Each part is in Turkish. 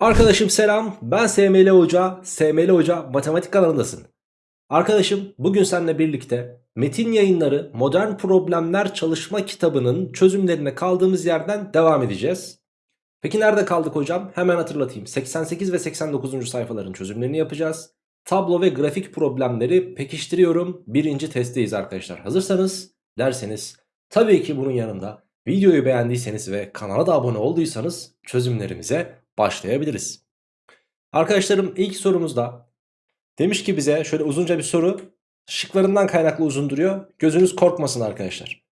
Arkadaşım selam ben SML Hoca, SML Hoca matematik kanalındasın. Arkadaşım bugün seninle birlikte Metin Yayınları Modern Problemler Çalışma kitabının çözümlerine kaldığımız yerden devam edeceğiz. Peki nerede kaldık hocam? Hemen hatırlatayım. 88 ve 89. sayfaların çözümlerini yapacağız. Tablo ve grafik problemleri pekiştiriyorum. Birinci testteyiz arkadaşlar. Hazırsanız derseniz tabii ki bunun yanında videoyu beğendiyseniz ve kanala da abone olduysanız çözümlerimize başlayabiliriz. Arkadaşlarım ilk sorumuzda demiş ki bize şöyle uzunca bir soru şıklarından kaynaklı uzun duruyor. Gözünüz korkmasın arkadaşlar.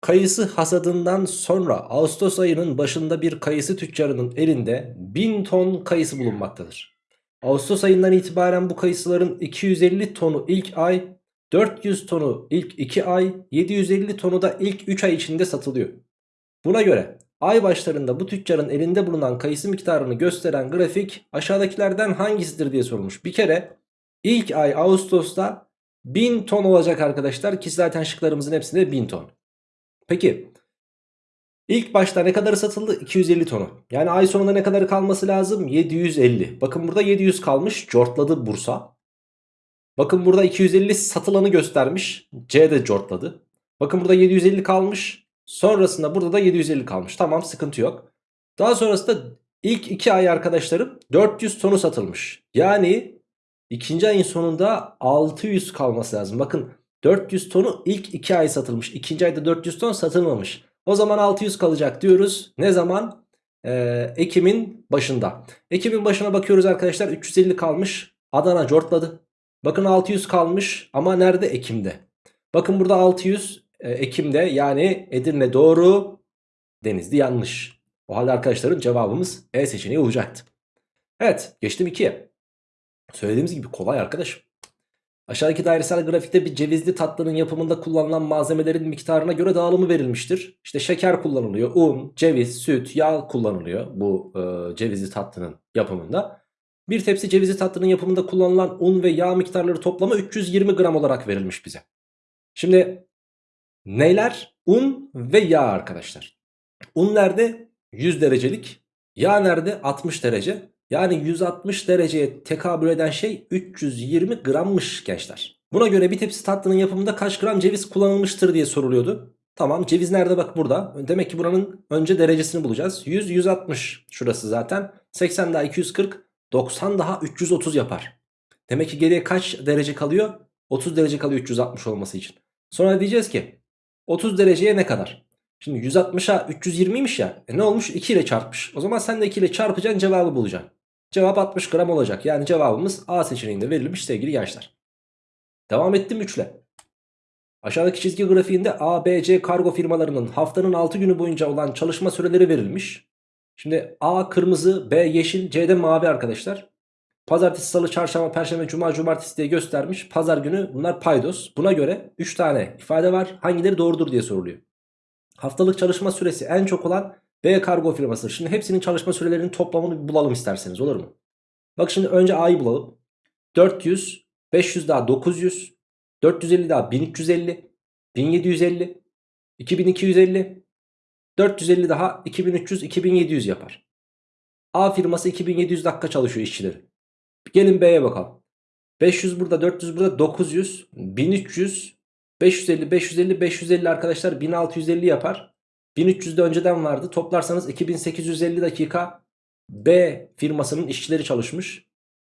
Kayısı hasadından sonra Ağustos ayının başında bir kayısı tüccarının elinde 1000 ton kayısı bulunmaktadır. Ağustos ayından itibaren bu kayısıların 250 tonu ilk ay, 400 tonu ilk 2 ay, 750 tonu da ilk 3 ay içinde satılıyor. Buna göre ay başlarında bu tüccarın elinde bulunan kayısı miktarını gösteren grafik aşağıdakilerden hangisidir diye sorulmuş. Bir kere ilk ay Ağustos'ta 1000 ton olacak arkadaşlar ki zaten şıklarımızın hepsinde 1000 ton. Peki ilk başta ne kadarı satıldı? 250 tonu. Yani ay sonunda ne kadarı kalması lazım? 750. Bakın burada 700 kalmış. Cortladı Bursa. Bakın burada 250 satılanı göstermiş. C de cortladı. Bakın burada 750 kalmış. Sonrasında burada da 750 kalmış. Tamam sıkıntı yok. Daha sonrasında ilk 2 ay arkadaşlarım 400 tonu satılmış. Yani ikinci ayın sonunda 600 kalması lazım. Bakın 400 tonu ilk 2 ay satılmış. İkinci ayda 400 ton satılmamış. O zaman 600 kalacak diyoruz. Ne zaman? Ee, Ekim'in başında. Ekim'in başına bakıyoruz arkadaşlar. 350 kalmış. Adana cortladı. Bakın 600 kalmış ama nerede? Ekim'de. Bakın burada 600 e, Ekim'de yani Edirne doğru. Denizli yanlış. O halde arkadaşlarım cevabımız E seçeneği olacaktı. Evet geçtim 2'ye. Söylediğimiz gibi kolay arkadaşım. Aşağıdaki dairesel grafikte bir cevizli tatlının yapımında kullanılan malzemelerin miktarına göre dağılımı verilmiştir. İşte şeker kullanılıyor, un, ceviz, süt, yağ kullanılıyor bu e, cevizli tatlının yapımında. Bir tepsi cevizli tatlının yapımında kullanılan un ve yağ miktarları toplamı 320 gram olarak verilmiş bize. Şimdi neyler? Un ve yağ arkadaşlar. Un nerede? 100 derecelik. Yağ nerede? 60 derece. Yani 160 dereceye tekabül eden şey 320 grammış gençler. Buna göre bir tepsi tatlının yapımında kaç gram ceviz kullanılmıştır diye soruluyordu. Tamam ceviz nerede bak burada. Demek ki buranın önce derecesini bulacağız. 100 160 şurası zaten. 80 daha 240 90 daha 330 yapar. Demek ki geriye kaç derece kalıyor? 30 derece kalıyor 360 olması için. Sonra diyeceğiz ki 30 dereceye ne kadar? Şimdi 160'a 320'ymiş ya. E ne olmuş? 2 ile çarpmış. O zaman sen de 2 ile çarpacaksın cevabı bulacaksın. Cevap 60 gram olacak. Yani cevabımız A seçeneğinde verilmiş sevgili gençler. Devam ettim 3 ile. Aşağıdaki çizgi grafiğinde A, B, C kargo firmalarının haftanın 6 günü boyunca olan çalışma süreleri verilmiş. Şimdi A kırmızı, B yeşil, C de mavi arkadaşlar. Pazartesi, salı, çarşamba, perşembe, cuma, cumartesi diye göstermiş. Pazar günü bunlar paydos. Buna göre 3 tane ifade var. Hangileri doğrudur diye soruluyor. Haftalık çalışma süresi en çok olan B kargo firması. Şimdi hepsinin çalışma sürelerinin toplamını bulalım isterseniz olur mu? Bak şimdi önce A'yı bulalım. 400, 500 daha 900, 450 daha 1350, 1750, 2250, 450 daha 2300, 2700 yapar. A firması 2700 dakika çalışıyor işçileri. Gelin B'ye bakalım. 500 burada, 400 burada, 900, 1300, 550, 550, 550 arkadaşlar 1650 yapar. 1300'de önceden vardı. Toplarsanız 2850 dakika B firmasının işçileri çalışmış.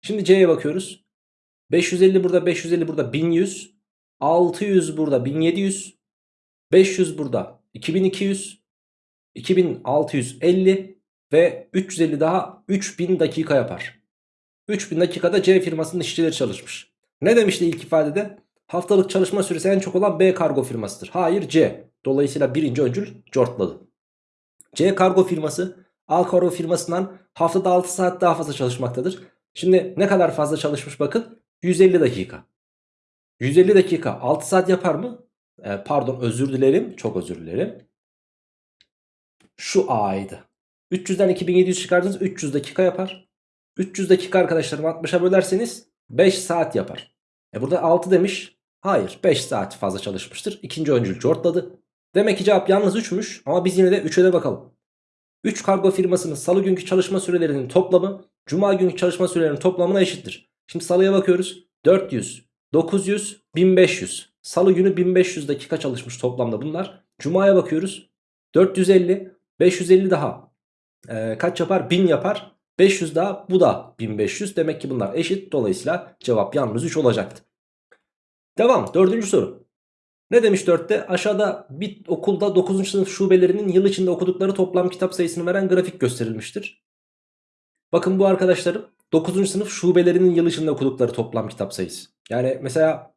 Şimdi C'ye bakıyoruz. 550 burada 550 burada 1100. 600 burada 1700. 500 burada 2200. 2650 ve 350 daha 3000 dakika yapar. 3000 dakikada C firmasının işçileri çalışmış. Ne demişti ilk ifadede? Haftalık çalışma süresi en çok olan B kargo firmasıdır. Hayır C. Dolayısıyla birinci öncül cortladı. C kargo firması A kargo firmasından haftada 6 saat daha fazla çalışmaktadır. Şimdi ne kadar fazla çalışmış bakın. 150 dakika. 150 dakika 6 saat yapar mı? Ee, pardon özür dilerim. Çok özür dilerim. Şu A'ydı. 300'den 2700 çıkardınız 300 dakika yapar. 300 dakika arkadaşlarım 60'a bölerseniz 5 saat yapar. E burada 6 demiş. Hayır 5 saat fazla çalışmıştır. İkinci öncül cortladı. Demek ki cevap yalnız 3'müş ama biz yine de 3'e de bakalım. 3 kargo firmasının salı günkü çalışma sürelerinin toplamı cuma günkü çalışma sürelerinin toplamına eşittir. Şimdi salıya bakıyoruz. 400, 900, 1500. Salı günü 1500 dakika çalışmış toplamda bunlar. Cuma'ya bakıyoruz. 450, 550 daha. Ee, kaç yapar? 1000 yapar. 500 daha bu da 1500. Demek ki bunlar eşit. Dolayısıyla cevap yalnız 3 olacaktı. Devam. Dördüncü soru. Ne demiş 4'te? Aşağıda bir okulda 9. sınıf şubelerinin yıl içinde okudukları toplam kitap sayısını veren grafik gösterilmiştir. Bakın bu arkadaşlarım 9. sınıf şubelerinin yıl içinde okudukları toplam kitap sayısı. Yani mesela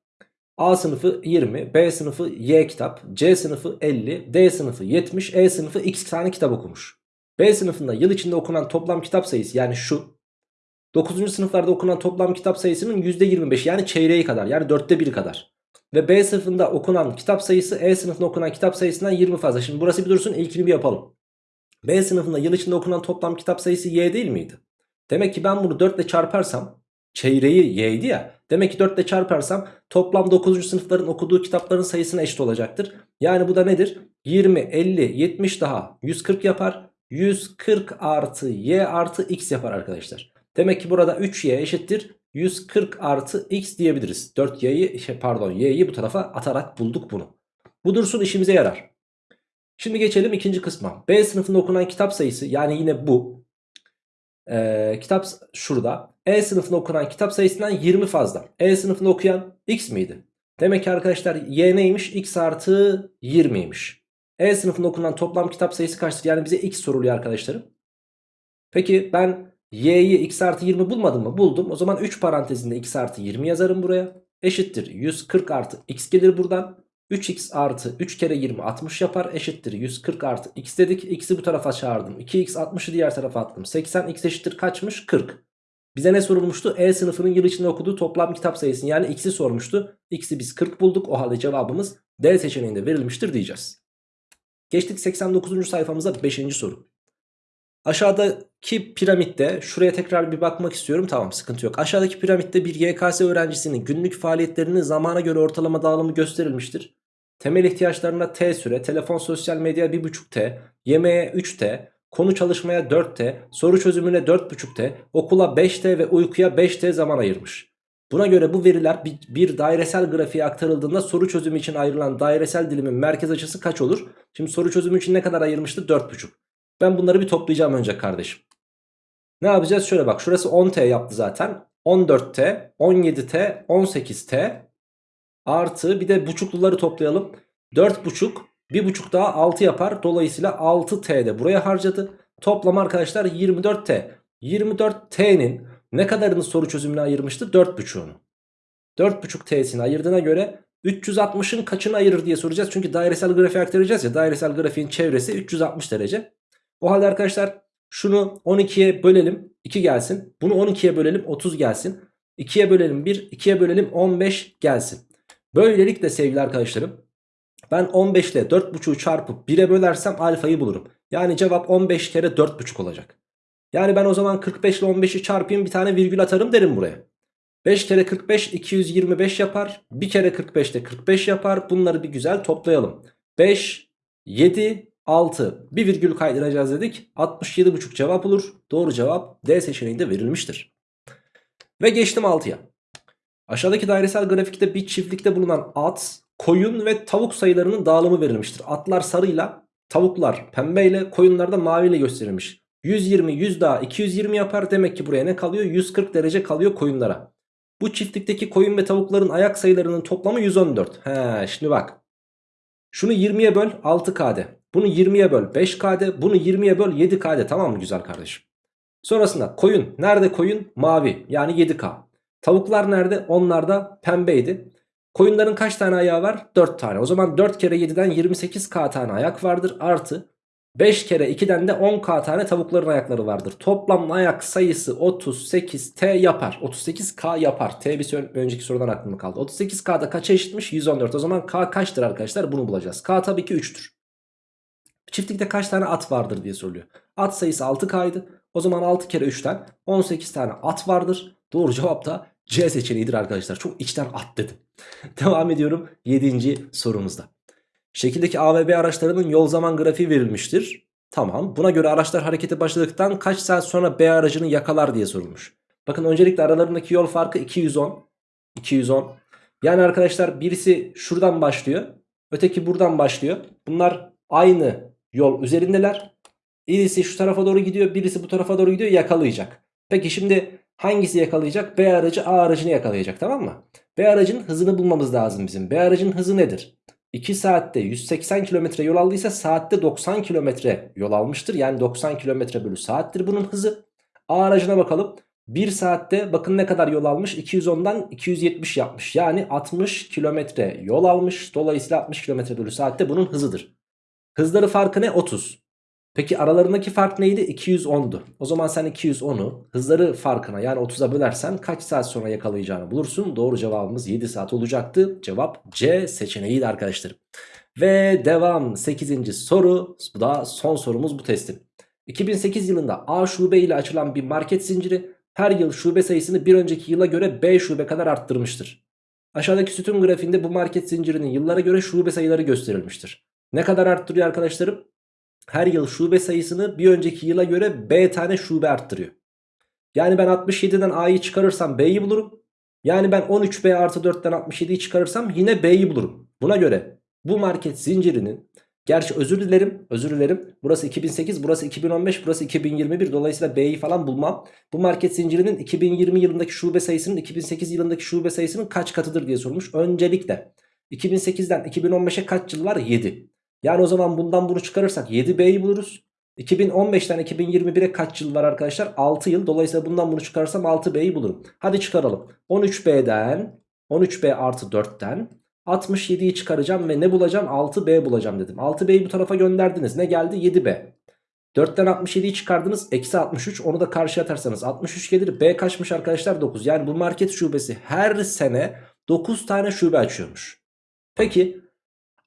A sınıfı 20, B sınıfı Y kitap, C sınıfı 50, D sınıfı 70, E sınıfı X tane kitap okumuş. B sınıfında yıl içinde okunan toplam kitap sayısı yani şu 9. sınıflarda okunan toplam kitap sayısının %25 yani çeyreği kadar yani dörtte biri kadar. Ve B sınıfında okunan kitap sayısı E sınıfında okunan kitap sayısından 20 fazla. Şimdi burası bir dursun ilkini bir yapalım. B sınıfında yıl içinde okunan toplam kitap sayısı Y değil miydi? Demek ki ben bunu 4 ile çarparsam çeyreği Y'ydi ya. Demek ki 4 ile çarparsam toplam 9. sınıfların okuduğu kitapların sayısına eşit olacaktır. Yani bu da nedir? 20, 50, 70 daha 140 yapar. 140 artı Y artı X yapar arkadaşlar. Demek ki burada 3Y eşittir 140 artı X diyebiliriz. 4Y'yi şey pardon Y'yi bu tarafa atarak bulduk bunu. Bu dursun işimize yarar. Şimdi geçelim ikinci kısma. B sınıfında okunan kitap sayısı yani yine bu. Ee, kitap şurada. E sınıfında okunan kitap sayısından 20 fazla. E sınıfında okuyan X miydi? Demek ki arkadaşlar Y neymiş? X artı 20'ymiş. E sınıfında okunan toplam kitap sayısı kaçtır? Yani bize X soruluyor arkadaşlarım. Peki ben Y'yi X artı 20 bulmadım mı? Buldum. O zaman 3 parantezinde X artı 20 yazarım buraya. Eşittir 140 artı X gelir buradan. 3x artı 3 kere 20 60 yapar eşittir 140 artı x dedik. X'i bu tarafa çağırdım. 2x 60'ı diğer tarafa attım. 80 x eşittir kaçmış? 40. Bize ne sorulmuştu? E sınıfının yıl içinde okuduğu toplam kitap sayısını yani x'i sormuştu. X'i biz 40 bulduk. O halde cevabımız D seçeneğinde verilmiştir diyeceğiz. Geçtik 89. sayfamıza 5. soru. Aşağıdaki piramitte şuraya tekrar bir bakmak istiyorum. Tamam sıkıntı yok. Aşağıdaki piramitte bir YKS öğrencisinin günlük faaliyetlerinin zamana göre ortalama dağılımı gösterilmiştir. Temel ihtiyaçlarına T süre, telefon sosyal medya 1.5T, yemeğe 3T, konu çalışmaya 4T, soru çözümüne 4.5T, okula 5T ve uykuya 5T zaman ayırmış. Buna göre bu veriler bir, bir dairesel grafiğe aktarıldığında soru çözümü için ayrılan dairesel dilimin merkez açısı kaç olur? Şimdi soru çözümü için ne kadar ayırmıştı? 4.5. Ben bunları bir toplayacağım önce kardeşim. Ne yapacağız? Şöyle bak şurası 10T yaptı zaten. 14T, 17T, 18T artı bir de buçukluları toplayalım. 4,5 bir buçuk daha 6 yapar. Dolayısıyla 6T de buraya harcadı. Toplam arkadaşlar 24T. 24T'nin ne kadarını soru çözümüne ayırmıştı? 4,5'unu. 4,5T'sini ayırdığına göre 360'ın kaçını ayırır diye soracağız. Çünkü dairesel grafiğe aktaracağız ya. Dairesel grafiğin çevresi 360 derece. O halde arkadaşlar şunu 12'ye bölelim 2 gelsin. Bunu 12'ye bölelim 30 gelsin. 2'ye bölelim 1, 2'ye bölelim 15 gelsin. Böylelikle sevgili arkadaşlarım ben 15 ile 4.5'u çarpıp 1'e bölersem alfayı bulurum. Yani cevap 15 kere 4.5 olacak. Yani ben o zaman 45 ile 15'i çarpayım bir tane virgül atarım derim buraya. 5 kere 45 225 yapar. Bir kere 45 de 45 yapar. Bunları bir güzel toplayalım. 5, 7, 6. Bir virgül kaydıracağız dedik. 67,5 cevap olur. Doğru cevap D seçeneğinde verilmiştir. Ve geçtim 6'ya. Aşağıdaki dairesel grafikte bir çiftlikte bulunan at, koyun ve tavuk sayılarının dağılımı verilmiştir. Atlar sarıyla, tavuklar pembeyle, koyunlar da maviyle gösterilmiş. 120, 100 daha 220 yapar. Demek ki buraya ne kalıyor? 140 derece kalıyor koyunlara. Bu çiftlikteki koyun ve tavukların ayak sayılarının toplamı 114. He şimdi bak. Şunu 20'ye böl 6K'de. Bunu 20'ye böl 5K'de. Bunu 20'ye böl 7K'de. Tamam mı güzel kardeşim? Sonrasında koyun. Nerede koyun? Mavi. Yani 7K. Tavuklar nerede? Onlar da pembeydi. Koyunların kaç tane ayağı var? 4 tane. O zaman 4 kere 7'den 28K tane ayak vardır. Artı 5 kere 2'den de 10K tane tavukların ayakları vardır. Toplam ayak sayısı 38T yapar. 38K yapar. T bir önceki sorudan aklımda kaldı. 38K'da kaça eşitmiş? 114. O zaman K kaçtır arkadaşlar? Bunu bulacağız. K tabii ki 3'tür. Çiftlikte kaç tane at vardır diye soruluyor. At sayısı 6K'ydı. O zaman 6 kere 3'ten 18 tane at vardır. Doğru cevap da C seçeneğidir arkadaşlar. Çok içten at dedim. Devam ediyorum 7. sorumuzda. Şekildeki A ve B araçlarının yol zaman grafiği verilmiştir. Tamam buna göre araçlar harekete başladıktan kaç saat sonra B aracını yakalar diye sorulmuş. Bakın öncelikle aralarındaki yol farkı 210. 210. Yani arkadaşlar birisi şuradan başlıyor. Öteki buradan başlıyor. Bunlar aynı yol üzerindeler. Birisi şu tarafa doğru gidiyor. Birisi bu tarafa doğru gidiyor yakalayacak. Peki şimdi hangisi yakalayacak? B aracı A aracını yakalayacak tamam mı? B aracın hızını bulmamız lazım bizim. B aracın hızı nedir? 2 saatte 180 kilometre yol aldıysa saatte 90 kilometre yol almıştır. Yani 90 kilometre bölü saattir bunun hızı. A aracına bakalım. 1 saatte bakın ne kadar yol almış? 210'dan 270 yapmış. Yani 60 kilometre yol almış. Dolayısıyla 60 kilometre bölü saatte bunun hızıdır. Hızları farkı ne? 30. Peki aralarındaki fark neydi? 210'du. O zaman sen 210'u hızları farkına yani 30'a bölersen kaç saat sonra yakalayacağını bulursun. Doğru cevabımız 7 saat olacaktı. Cevap C seçeneğiydi arkadaşlarım. Ve devam 8. soru. Bu da son sorumuz bu testin. 2008 yılında A şube ile açılan bir market zinciri her yıl şube sayısını bir önceki yıla göre B şube kadar arttırmıştır. Aşağıdaki sütun grafiğinde bu market zincirinin yıllara göre şube sayıları gösterilmiştir. Ne kadar arttırıyor arkadaşlarım? Her yıl şube sayısını bir önceki yıla göre B tane şube arttırıyor. Yani ben 67'den A'yı çıkarırsam B'yi bulurum. Yani ben 13B artı 4'ten 67'yi çıkarırsam yine B'yi bulurum. Buna göre bu market zincirinin Gerçi özür dilerim özür dilerim burası 2008 burası 2015 burası 2021 dolayısıyla B'yi falan bulmam. Bu market zincirinin 2020 yılındaki şube sayısının 2008 yılındaki şube sayısının kaç katıdır diye sormuş. Öncelikle 2008'den 2015'e kaç yıl var 7. Yani o zaman bundan bunu çıkarırsak 7B'yi buluruz. 2015'ten 2021'e kaç yıl var arkadaşlar? 6 yıl. Dolayısıyla bundan bunu çıkarsam 6B'yi bulurum. Hadi çıkaralım. 13B'den 13B artı 4'ten 67'yi çıkaracağım ve ne bulacağım? 6B bulacağım dedim. 6B'yi bu tarafa gönderdiniz. Ne geldi? 7B. 4'ten 67'yi çıkardınız. Eksi 63. Onu da karşıya atarsanız 63 gelir. B kaçmış arkadaşlar? 9. Yani bu market şubesi her sene 9 tane şube açıyormuş. Peki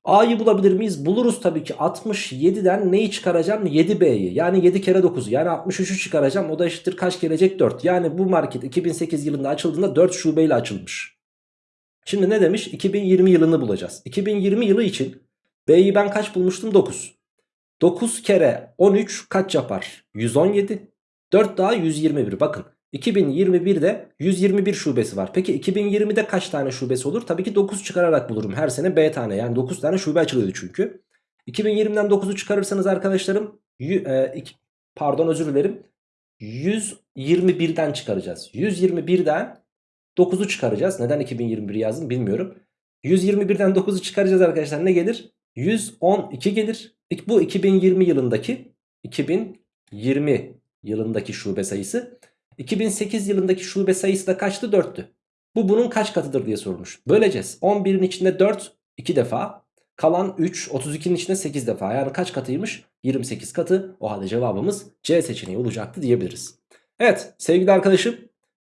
A'yı bulabilir miyiz? Buluruz tabii ki 67'den neyi çıkaracağım? 7B'yi yani 7 kere 9'u yani 63'ü çıkaracağım. O da eşittir kaç gelecek? 4. Yani bu market 2008 yılında açıldığında 4 şubeyle açılmış. Şimdi ne demiş? 2020 yılını bulacağız. 2020 yılı için B'yi ben kaç bulmuştum? 9. 9 kere 13 kaç yapar? 117. 4 daha 121. Bakın 2021'de 121 şubesi var. Peki 2020'de kaç tane şubesi olur? Tabii ki 9 çıkararak bulurum. Her sene B tane yani 9 tane şube açılıyordu çünkü. 2020'den 9'u çıkarırsanız arkadaşlarım e, pardon özür dilerim. 121'den çıkaracağız. 121'den 9'u çıkaracağız. Neden 2021 yazdım bilmiyorum. 121'den 9'u çıkaracağız arkadaşlar. Ne gelir? 112 gelir. Bu 2020 yılındaki 2020 yılındaki şube sayısı. 2008 yılındaki şube sayısı da kaçtı? 4'tü. Bu bunun kaç katıdır diye sormuş. Böleceğiz. 11'in içinde 4 2 defa. Kalan 3 32'nin içinde 8 defa. Yani kaç katıymış? 28 katı. O halde cevabımız C seçeneği olacaktı diyebiliriz. Evet sevgili arkadaşım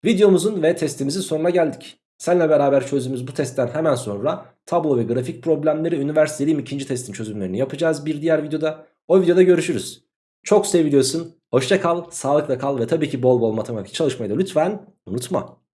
Videomuzun ve testimizin sonuna geldik. Seninle beraber çözdüğümüz bu testten hemen sonra tablo ve grafik problemleri üniversiteliğim ikinci testin çözümlerini yapacağız bir diğer videoda. O videoda görüşürüz. Çok seviliyorsun. Hoşça kal, sağlıkla kal ve tabii ki bol bol matematik çalışmayı da lütfen unutma.